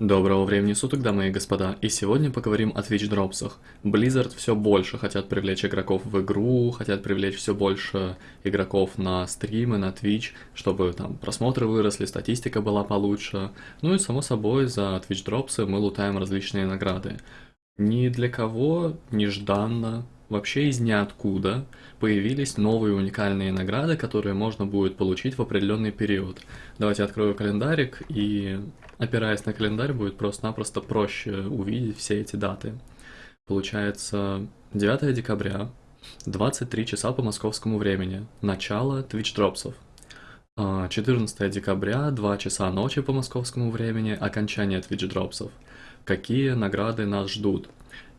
Доброго времени суток, дамы и господа, и сегодня поговорим о Twitch дропсах. Blizzard все больше хотят привлечь игроков в игру, хотят привлечь все больше игроков на стримы, на Twitch, чтобы там просмотры выросли, статистика была получше. Ну и само собой за Twitch дропсы мы лутаем различные награды. Ни для кого нежданно, вообще из ниоткуда появились новые уникальные награды, которые можно будет получить в определенный период. Давайте открою календарик и опираясь на календарь, будет просто-напросто проще увидеть все эти даты. Получается, 9 декабря, 23 часа по московскому времени, начало Twitch дропсов. 14 а, декабря, 2 часа ночи по московскому времени, окончание Twitch дропсов. Какие награды нас ждут?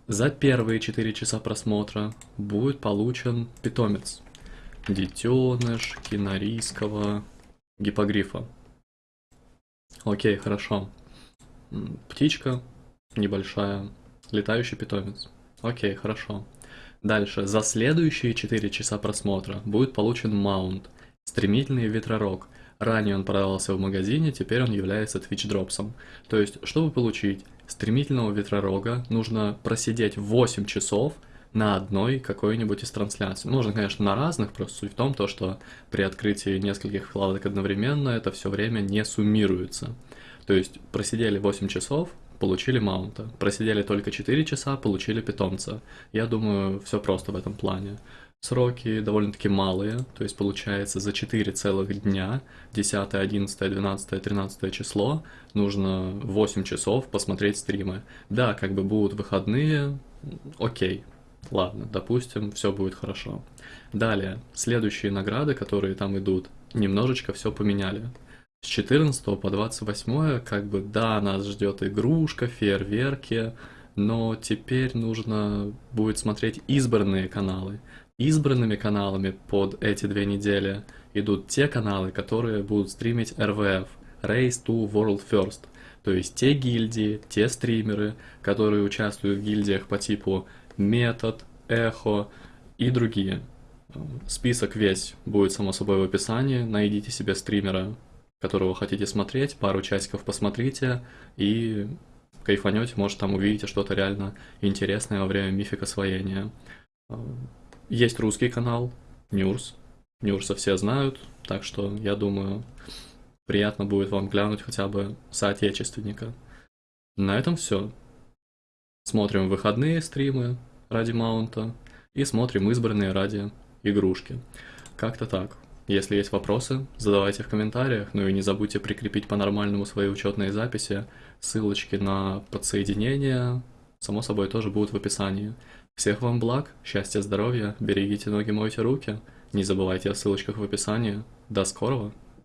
За первые 4 часа просмотра будет получен питомец. Детеныш кинорийского гипогрифа. Окей, хорошо. Птичка небольшая, летающий питомец. Окей, хорошо. Дальше, за следующие 4 часа просмотра будет получен маунт, стремительный ветророг. Ранее он продавался в магазине, теперь он является Twitch дропсом. То есть, чтобы получить стремительного ветророга, нужно просидеть 8 часов на одной какой-нибудь из трансляций. Можно, конечно, на разных, просто суть в том, то, что при открытии нескольких вкладок одновременно это все время не суммируется. То есть просидели 8 часов, получили маунта. Просидели только 4 часа, получили питомца. Я думаю, все просто в этом плане. Сроки довольно-таки малые, то есть получается за 4 целых дня, 10, 11, 12, 13 число, нужно 8 часов посмотреть стримы. Да, как бы будут выходные, окей, Ладно, допустим, все будет хорошо. Далее, следующие награды, которые там идут, немножечко все поменяли. С 14 по 28, как бы, да, нас ждет игрушка, фейерверки, но теперь нужно будет смотреть избранные каналы. Избранными каналами под эти две недели идут те каналы, которые будут стримить RVF, Race to World First. То есть те гильдии, те стримеры, которые участвуют в гильдиях по типу метод, эхо и другие. Список весь будет само собой в описании. Найдите себе стримера, которого хотите смотреть, пару часиков посмотрите и кайфанете, может там увидите что-то реально интересное во время мифик освоения. Есть русский канал, Нюрс. Нюрса все знают, так что я думаю, приятно будет вам глянуть хотя бы соотечественника. На этом все. Смотрим выходные стримы, ради маунта и смотрим избранные ради игрушки. Как-то так. Если есть вопросы, задавайте в комментариях, ну и не забудьте прикрепить по-нормальному свои учетные записи, ссылочки на подсоединение, само собой, тоже будут в описании. Всех вам благ, счастья, здоровья, берегите ноги, мойте руки, не забывайте о ссылочках в описании. До скорого!